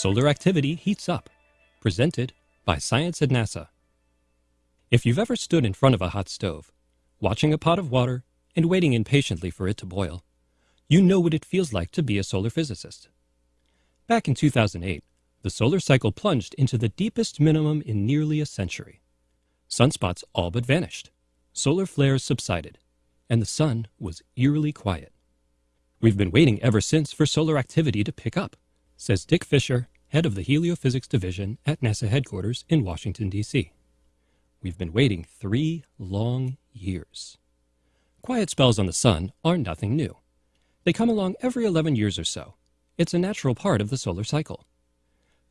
Solar activity heats up. Presented by Science at NASA. If you've ever stood in front of a hot stove, watching a pot of water and waiting impatiently for it to boil, you know what it feels like to be a solar physicist. Back in 2008, the solar cycle plunged into the deepest minimum in nearly a century. Sunspots all but vanished, solar flares subsided, and the sun was eerily quiet. We've been waiting ever since for solar activity to pick up, says Dick Fisher, head of the Heliophysics Division at NASA headquarters in Washington, D.C. We've been waiting three long years. Quiet spells on the sun are nothing new. They come along every 11 years or so. It's a natural part of the solar cycle.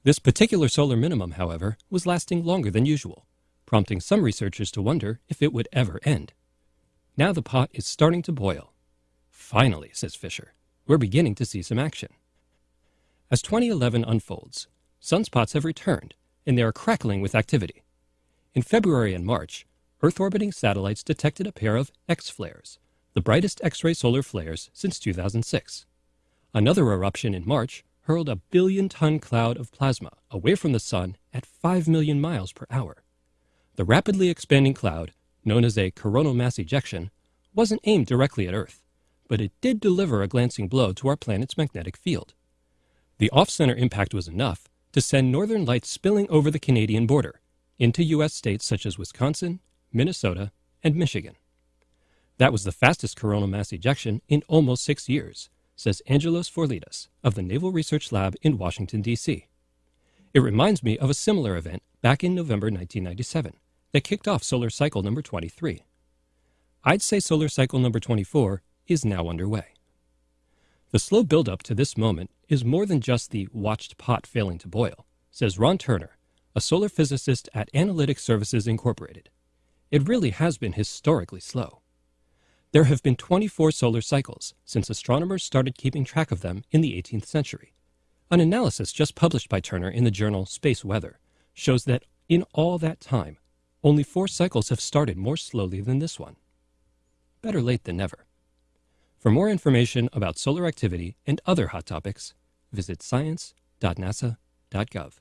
This particular solar minimum, however, was lasting longer than usual, prompting some researchers to wonder if it would ever end. Now the pot is starting to boil. Finally, says Fisher, we're beginning to see some action. As 2011 unfolds, sunspots have returned, and they are crackling with activity. In February and March, Earth orbiting satellites detected a pair of X flares, the brightest X ray solar flares since 2006. Another eruption in March hurled a billion ton cloud of plasma away from the sun at 5 million miles per hour. The rapidly expanding cloud, known as a coronal mass ejection, wasn't aimed directly at Earth, but it did deliver a glancing blow to our planet's magnetic field. The off-center impact was enough to send northern lights spilling over the Canadian border into U.S. states such as Wisconsin, Minnesota, and Michigan. That was the fastest coronal mass ejection in almost six years, says Angelos Vourlidas of the Naval Research Lab in Washington, D.C. It reminds me of a similar event back in November 1997 that kicked off solar cycle number 23. I'd say solar cycle number 24 is now underway. The slow buildup to this moment is more than just the watched pot failing to boil, says Ron Turner, a solar physicist at Analytic Services Incorporated. It really has been historically slow. There have been 24 solar cycles since astronomers started keeping track of them in the 18th century. An analysis just published by Turner in the journal Space Weather shows that in all that time, only four cycles have started more slowly than this one. Better late than never. For more information about solar activity and other hot topics, visit science.nasa.gov.